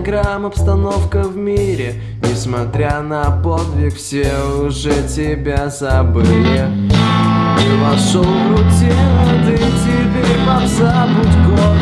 Инстаграм, обстановка в мире Несмотря на подвиг, все уже тебя забыли. Ты вошел в рутину, ты теперь пап, забудь год.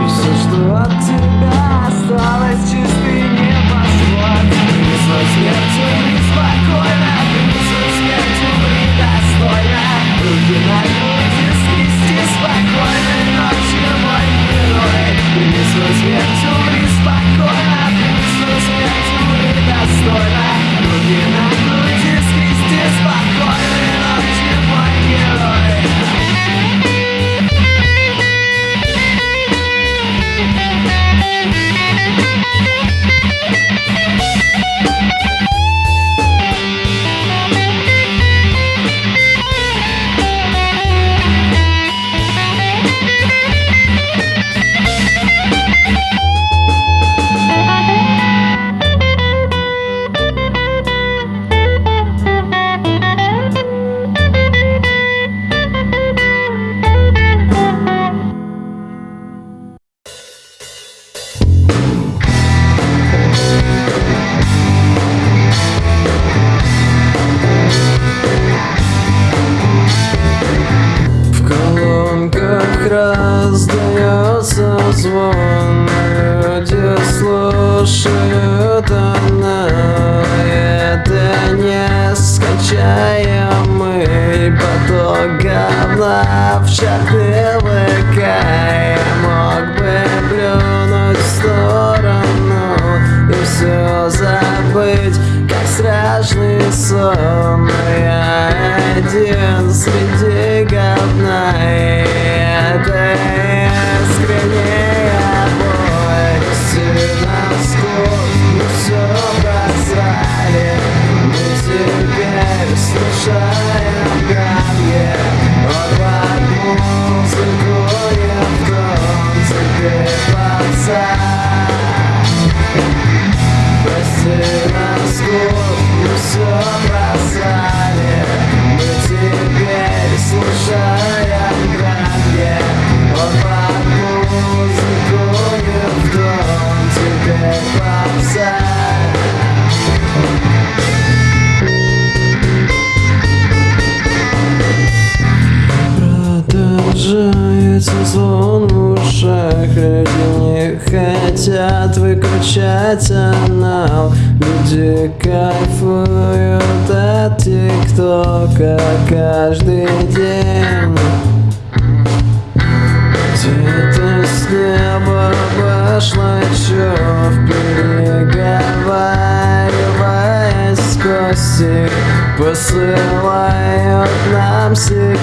И все, что от тебя осталось, чистый небосвод. И со смертью неспокойно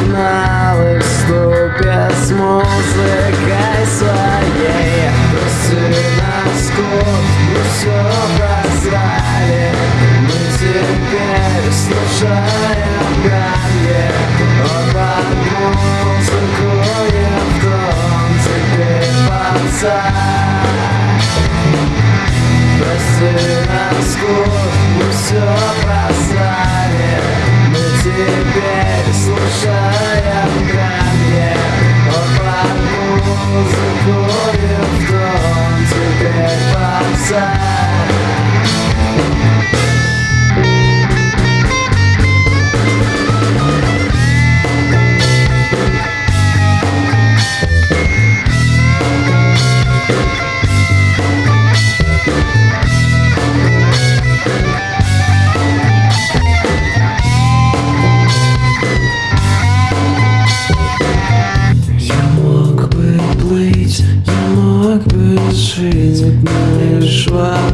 на выступе с музыкой своей. Трусы на скот, мы все прозрали. Мы теперь слушаем Ганье Он под музыку и в дом Теперь пацан Трусы на скот, мы все прозрали теперь, слушая в камне Под музыку и в дом теперь попса решить, но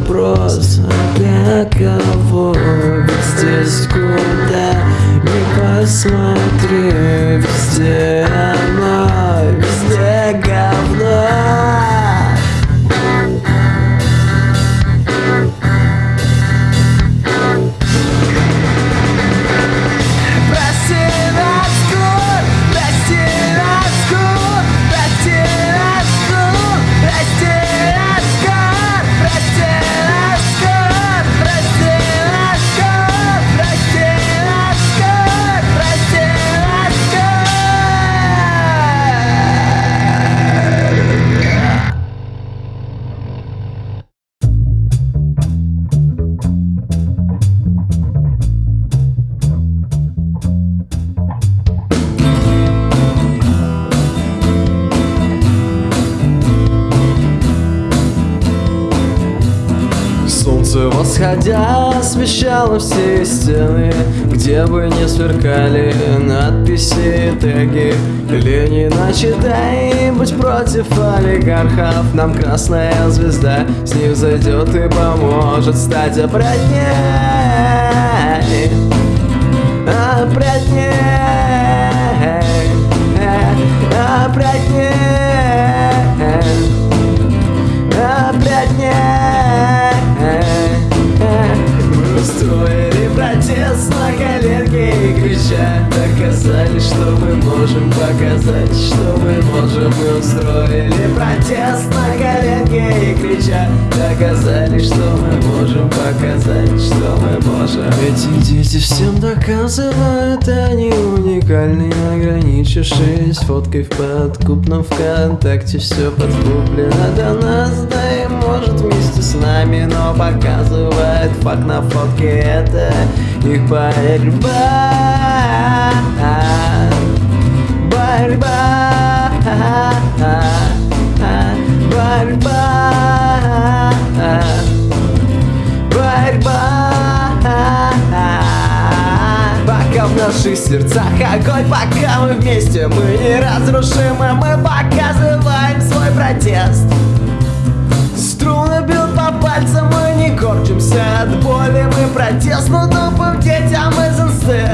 восходя освещало все стены Где бы не сверкали надписи и теги. Ленина читай, будь против олигархов. Нам красная звезда с них зайдет и поможет стать опрятней. Опрятней. Опрятней крича Доказали, что мы можем показать, что мы можем Мы устроили протест на коленке и крича. Доказали, что мы можем показать, что мы можем. Эти дети всем доказывают, они уникальны Ограничившись фоткой в подкупном ВКонтакте. Все подкуплено до нас, да может вместе с нами Но показывает факт на фотке это их борьба Борьба Борьба Борьба. Пока в наших сердцах огонь, пока мы вместе Мы неразрушимы, мы показываем свой протест. Струны бьют по пальцам, корчимся от боли Мы протестно тупым детям из инсты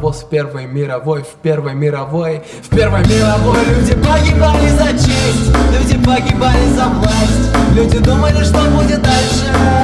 паровоз в Первой мировой В Первой мировой В Первой мировой. Люди погибали за честь Люди погибали за власть. Люди думали, что будет дальше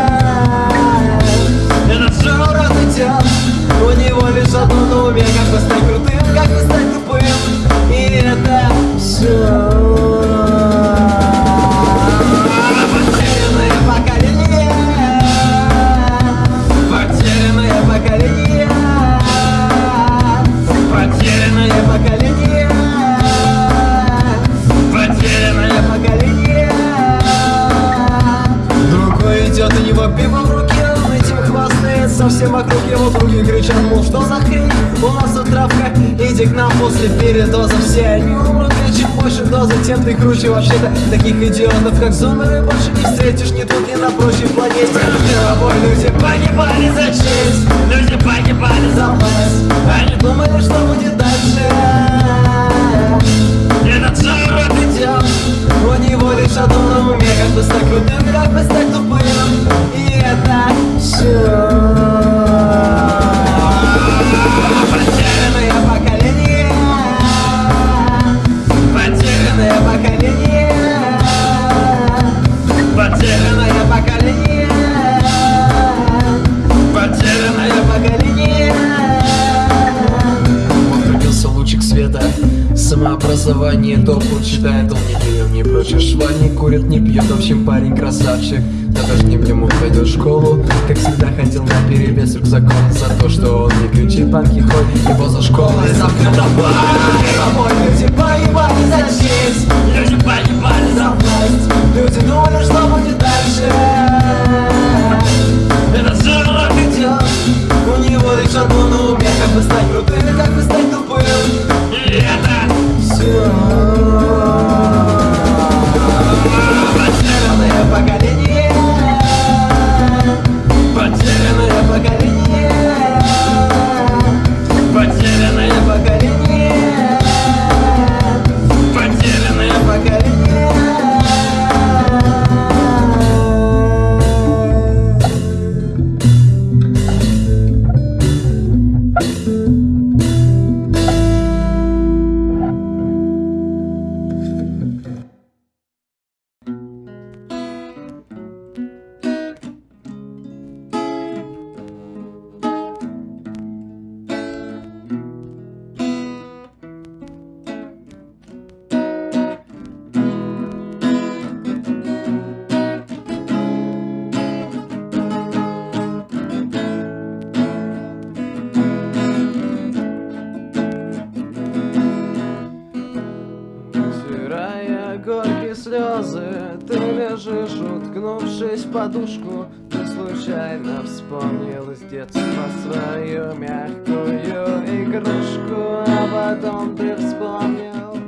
уткнувшись в подушку Ты случайно вспомнил из детства свою мягкую игрушку А потом ты вспомнил,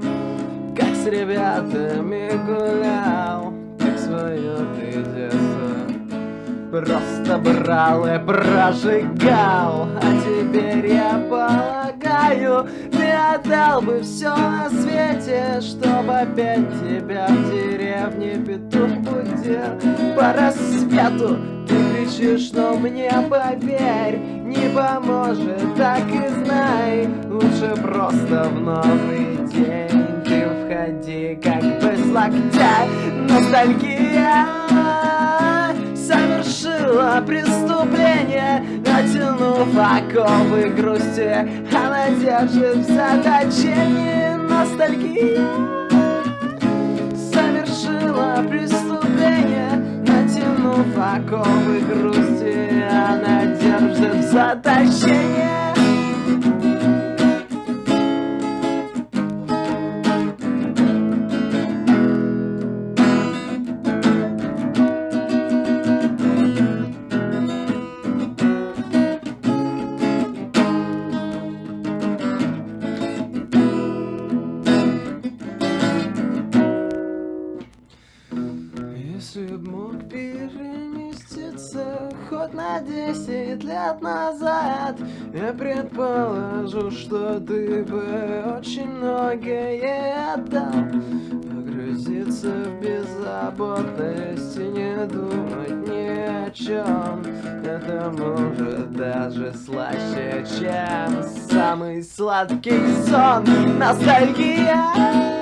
как с ребятами гулял Как свое ты детство Просто брал и прожигал. А теперь я полагаю Ты отдал бы все на свете Чтобы опять тебя в деревне петух будил По рассвету ты кричишь, но мне поверь Не поможет, так и знай. Лучше просто в новый день Ты входи как бы с локтя Ностальгия совершила преступление Натянув оковы грусти Она держит в заточении ностальгия Совершила преступление Натянув оковы грусти Она держит в заточении предположу, что ты бы очень многое отдал Погрузиться в беззаботность и не думать ни о чем Это может даже слаще, чем самый сладкий сон. Ностальгия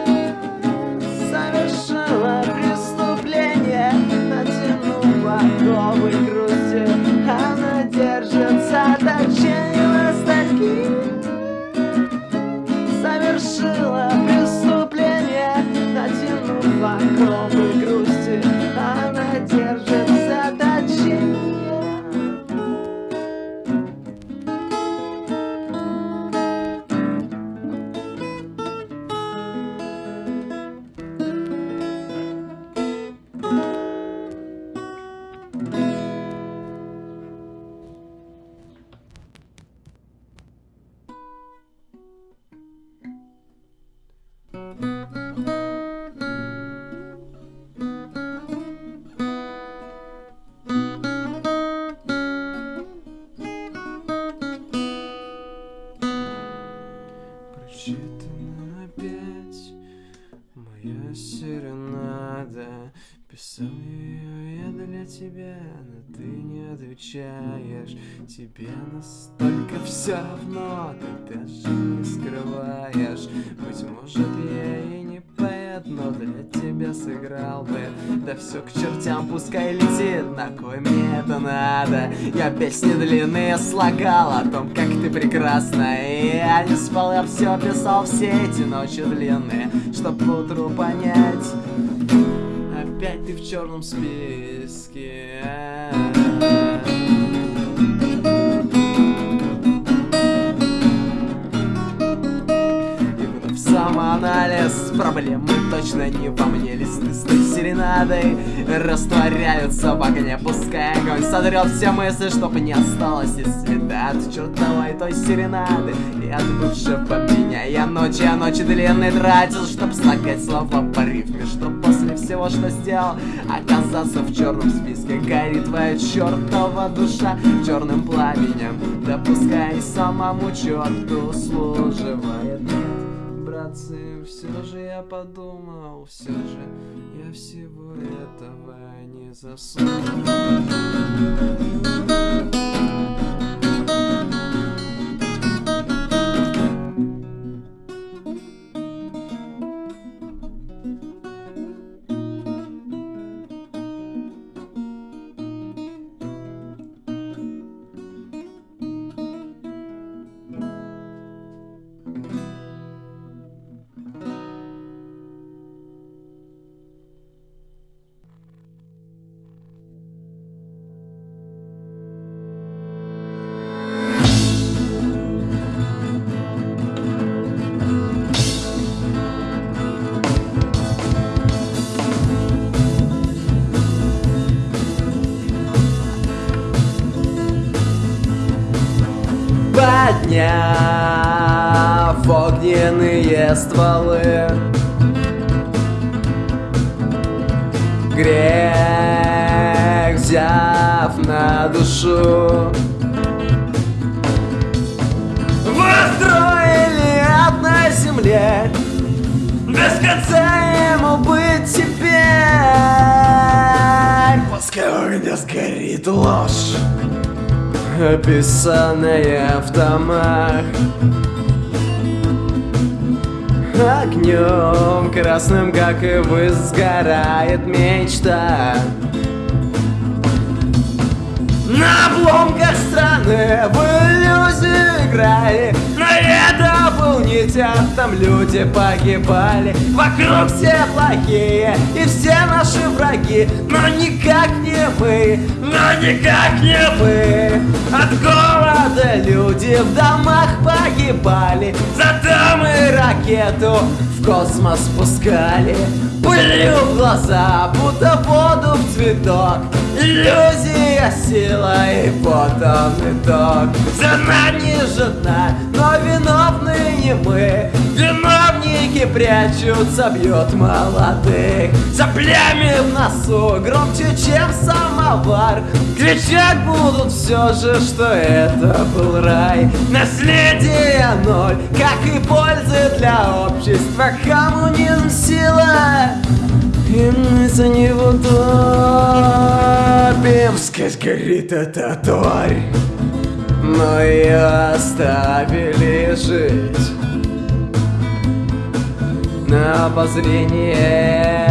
все к чертям, пускай летит, на кой мне это надо? Я песни длинные слагал о том, как ты прекрасна. И я не спал, я все писал все эти ночи длинные Чтоб утру понять. Опять ты в черном списке самоанализ Проблемы точно не во мне Листы с той серенадой. Растворяются в огне Пускай огонь сотрет все мысли Чтоб не осталось и следа от чертовой той серенады. И от бывшего меня Я ночи, а ночи длинные тратил Чтоб слагать слова по рифме Чтоб после всего, что сделал Оказаться в черном списке. Горит твоя чертова душа Черным пламенем. Да пускай самому черту служивает братцы, все же я подумал, все же я всего этого не заслужил. подняв огненные стволы. Грех взяв на душу. Выстроили ад на земле. Без конца ему быть теперь. Пускай огня сгорит ложь описанная в томах Огнем красным, как и вы, сгорает мечта. На обломках страны в иллюзию играли. Но это был не театр, там люди погибали Вокруг все плохие и все наши враги Но никак не мы, но никак не мы. От голода люди в домах погибали Зато мы ракету в космос пускали. Пылью в глаза, будто воду в цветок Иллюзия, сила и вот он итог. За нами жена, но виновны не мы Прячутся, бьют молодых. За плями в носу, громче, чем самовар Кричать будут все же, что это был рай. Наследие ноль, как и пользы для общества. Коммунизм сила и мы за него топим. Сквозь горит эта тварь Но ее оставили жить На обозрение.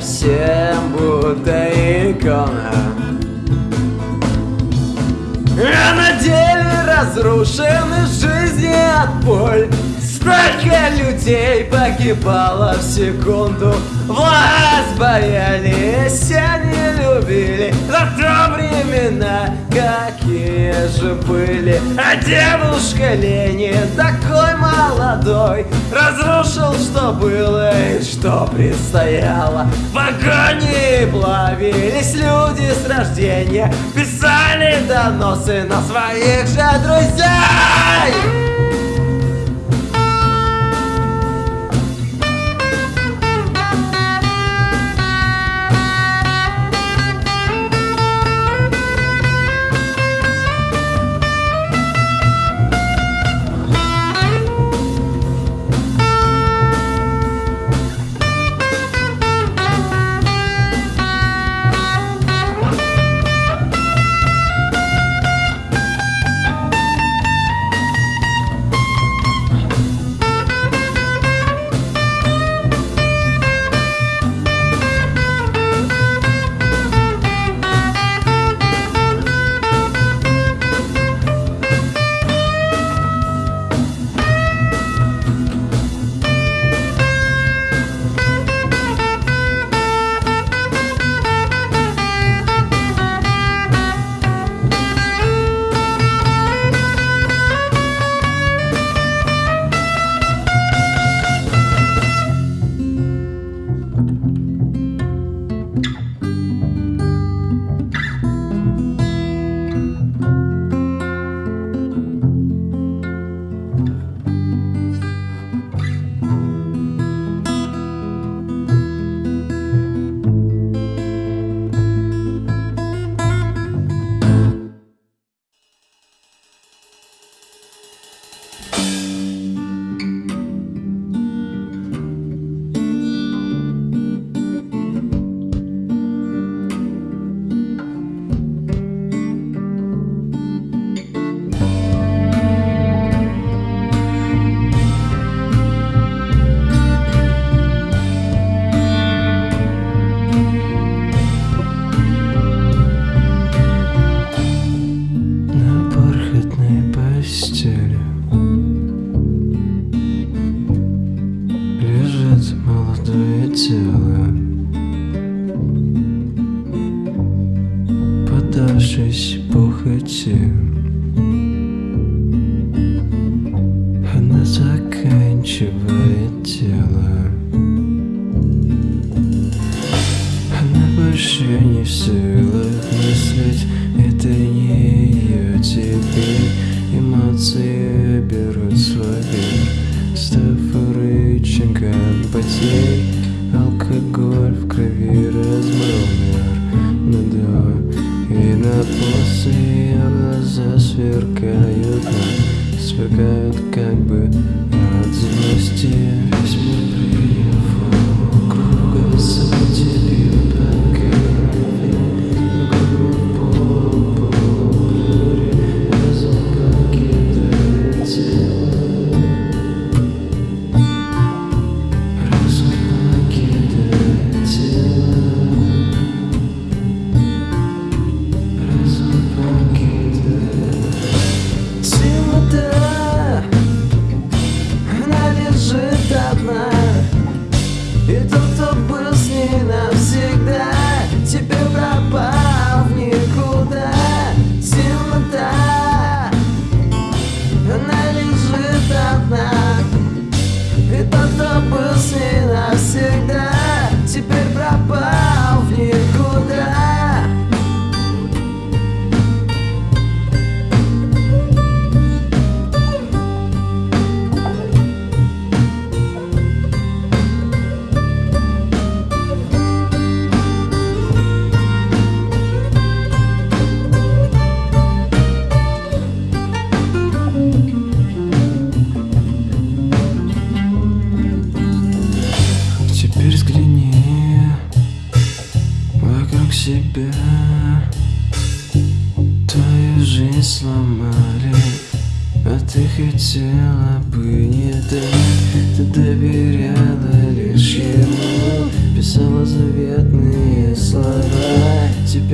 Всем будто икона А на деле разрушены жизни от боль Столько людей погибало в секунду? Власть боялись, они любили. Зато времена какие же были. А дедушка Ленин такой молодой Разрушил, что было и что предстояло. В агонии плавились люди с рождения Писали доносы на своих же друзей снегом потеет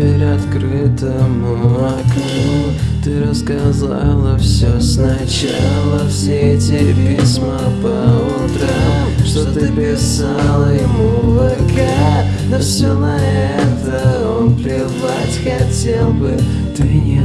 теперь открытому окну Ты рассказала все сначала Все эти письма по утрам. Что ты писала ему в ВК но все на это он плевать хотел бы. Ты не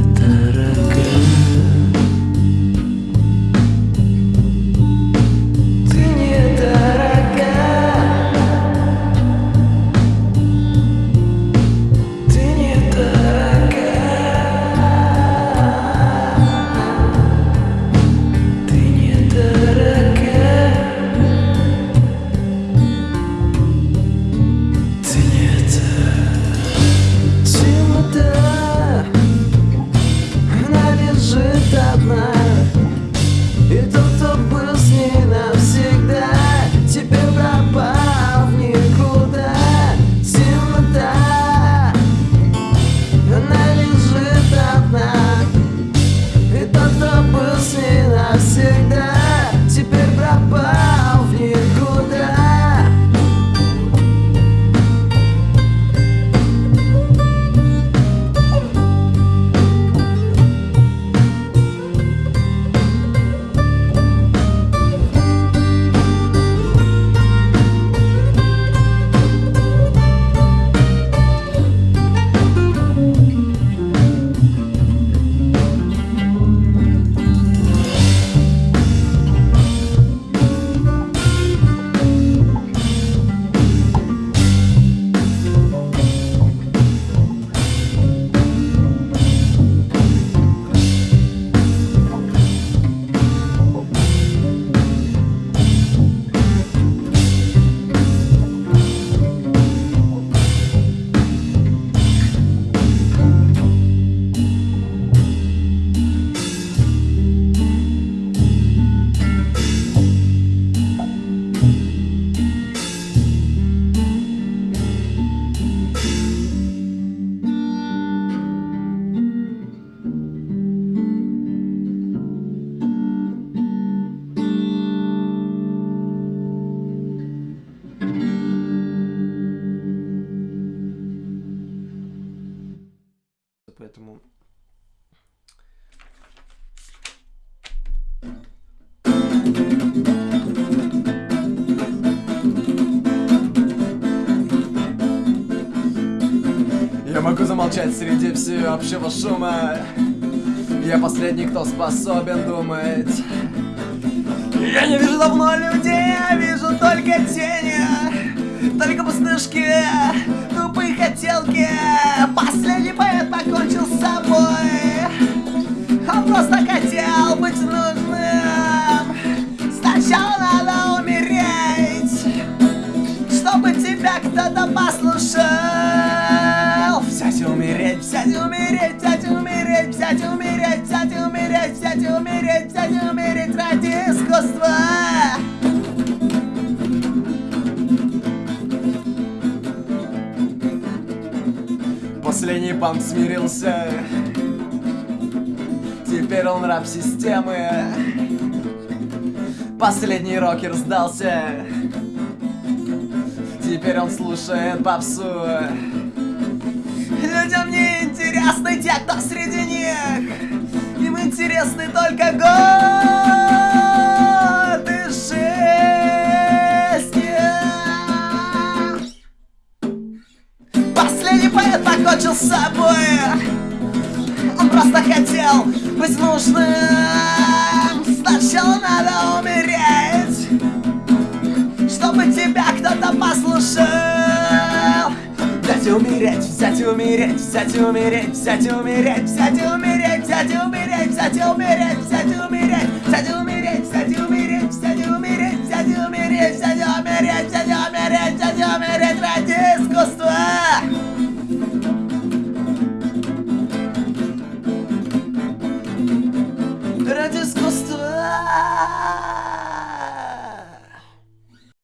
нету шума. Я последний, кто способен думать. Я не вижу давно людей, я вижу только тени Только пустышки, тупые хотелки. Последний поэт покончил с собой. Он просто хотел быть нужным. Сначала надо умереть Чтобы тебя кто-то послушал. Взять и умереть, взять и умереть взять и умереть, взять и умереть, взять и умереть, взять и умереть ради искусства. Последний панк смирился. Теперь он раб системы. Последний рокер сдался. Теперь он слушает попсу. Людям не интересны те, кто Интересны только годы жизни. Последний поэт покончил с собой. Он просто хотел быть нужным. Сначала надо умереть Чтобы тебя кто-то послушал. Взять и умереть, взять и умереть, взять и умереть, взять и умереть, взять и умереть, Saturday, Saturday, Saturday, Saturday, Saturday.